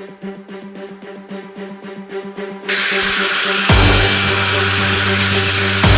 We'll be right back.